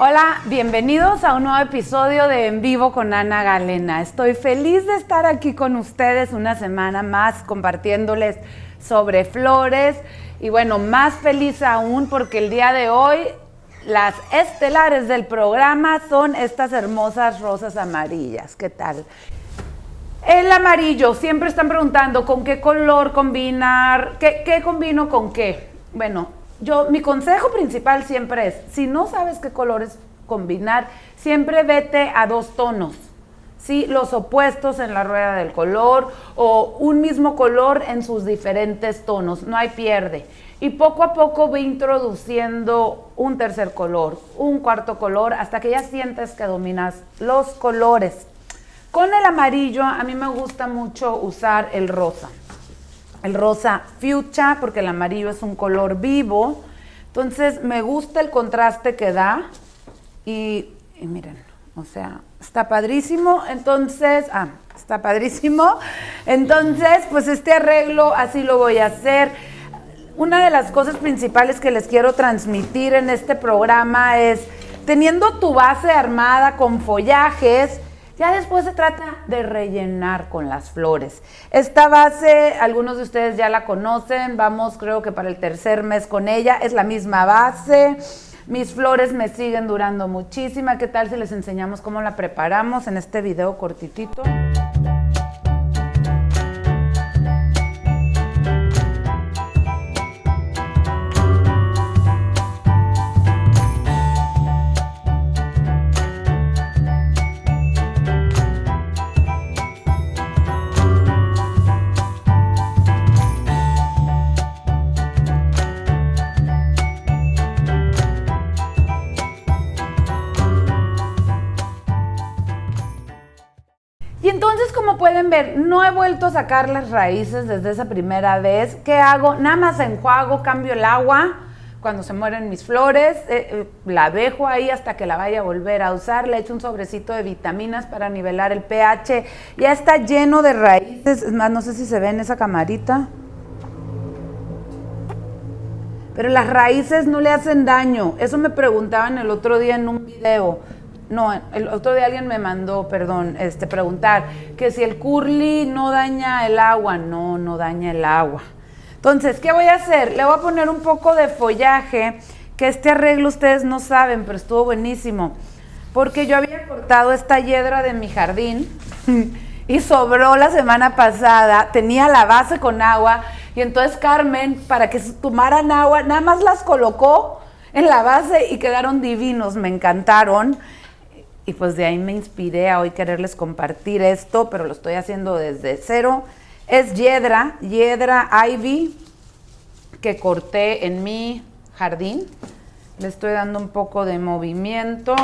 Hola, bienvenidos a un nuevo episodio de En Vivo con Ana Galena. Estoy feliz de estar aquí con ustedes una semana más compartiéndoles sobre flores y bueno, más feliz aún porque el día de hoy las estelares del programa son estas hermosas rosas amarillas. ¿Qué tal? El amarillo, siempre están preguntando con qué color combinar, qué, combino con qué. Bueno, yo, mi consejo principal siempre es, si no sabes qué colores combinar, siempre vete a dos tonos. ¿sí? Los opuestos en la rueda del color o un mismo color en sus diferentes tonos, no hay pierde. Y poco a poco ve introduciendo un tercer color, un cuarto color, hasta que ya sientes que dominas los colores. Con el amarillo a mí me gusta mucho usar el rosa el rosa fuchsia, porque el amarillo es un color vivo. Entonces me gusta el contraste que da y, miren, o sea, está padrísimo. Entonces, ah, está padrísimo. Entonces, pues este arreglo así lo voy a hacer. Una de las cosas principales que les quiero transmitir en este programa es, teniendo tu base armada con follajes, ya después se trata de rellenar con las flores. Esta base, algunos de ustedes ya la conocen, vamos creo que para el tercer mes con ella, es la misma base. Mis flores me siguen durando muchísima. ¿Qué tal si les enseñamos cómo la preparamos en este video cortitito? Pueden ver, no he vuelto a sacar las raíces desde esa primera vez. ¿Qué hago? Nada más enjuago, cambio el agua cuando se mueren mis flores, eh, eh, la dejo ahí hasta que la vaya a volver a usar, le echo un sobrecito de vitaminas para nivelar el pH, ya está lleno de raíces, es más, no sé si se ve en esa camarita, pero las raíces no le hacen daño, eso me preguntaban el otro día en un video, no, el otro día alguien me mandó, perdón, este, preguntar que si el curly no daña el agua. No, no daña el agua. Entonces, ¿qué voy a hacer? Le voy a poner un poco de follaje, que este arreglo ustedes no saben, pero estuvo buenísimo. Porque yo había cortado esta hiedra de mi jardín y sobró la semana pasada, tenía la base con agua y entonces Carmen, para que tomaran agua, nada más las colocó en la base y quedaron divinos, me encantaron y pues de ahí me inspiré a hoy quererles compartir esto, pero lo estoy haciendo desde cero. Es Yedra, Yedra Ivy, que corté en mi jardín. Le estoy dando un poco de movimiento.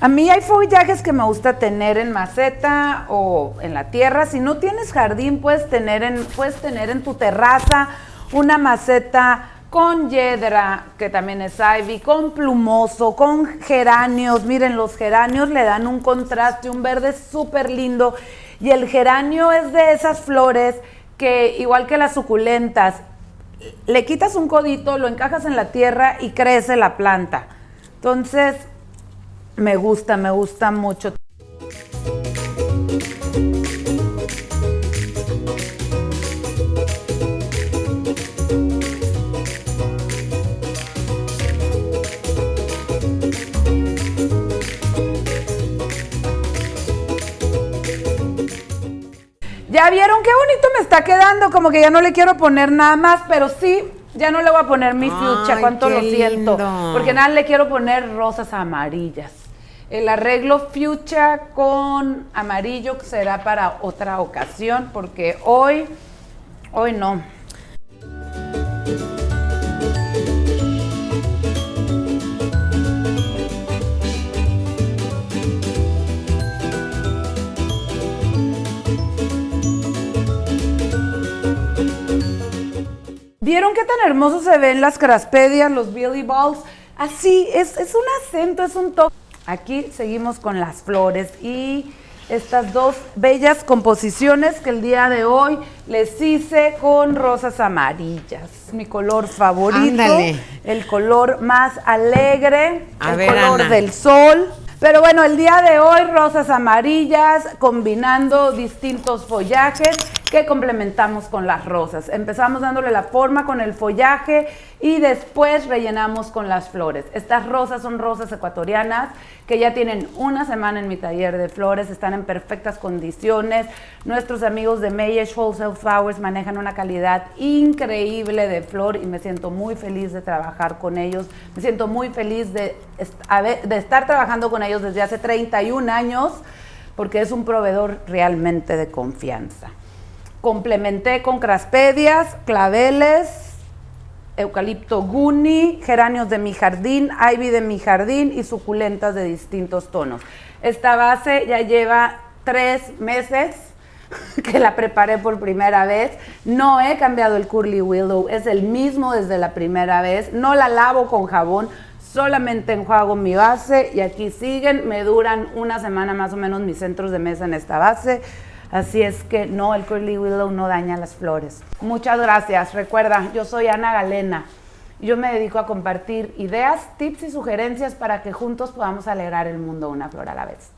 A mí hay follajes que me gusta tener en maceta o en la tierra. Si no tienes jardín, puedes tener en, puedes tener en tu terraza una maceta con yedra, que también es ivy, con plumoso, con geranios. Miren, los geranios le dan un contraste, un verde súper lindo. Y el geranio es de esas flores que, igual que las suculentas, le quitas un codito, lo encajas en la tierra y crece la planta. Entonces, me gusta, me gusta mucho. Ya vieron qué bonito me está quedando, como que ya no le quiero poner nada más, pero sí, ya no le voy a poner mi fuchsia, cuánto lo siento, porque nada le quiero poner rosas amarillas. El arreglo fuchsia con amarillo será para otra ocasión, porque hoy, hoy no. ¿Vieron qué tan hermoso se ven las craspedias, los billy balls? Así, es, es un acento, es un toque. Aquí seguimos con las flores y estas dos bellas composiciones que el día de hoy les hice con rosas amarillas. Mi color favorito, el color más alegre, el color del sol. Pero bueno, el día de hoy rosas amarillas combinando distintos follajes que complementamos con las rosas. Empezamos dándole la forma con el follaje y después rellenamos con las flores. Estas rosas son rosas ecuatorianas que ya tienen una semana en mi taller de flores, están en perfectas condiciones. Nuestros amigos de Mayesh Wholesale Flowers manejan una calidad increíble de flor y me siento muy feliz de trabajar con ellos. Me siento muy feliz de, de estar trabajando con ellos desde hace 31 años porque es un proveedor realmente de confianza. Complementé con craspedias, claveles, eucalipto guni, geranios de mi jardín, ivy de mi jardín y suculentas de distintos tonos. Esta base ya lleva tres meses que la preparé por primera vez. No he cambiado el Curly Willow, es el mismo desde la primera vez. No la lavo con jabón, solamente enjuago mi base y aquí siguen. Me duran una semana más o menos mis centros de mesa en esta base. Así es que no, el curly willow no daña las flores. Muchas gracias. Recuerda, yo soy Ana Galena. Yo me dedico a compartir ideas, tips y sugerencias para que juntos podamos alegrar el mundo una flor a la vez.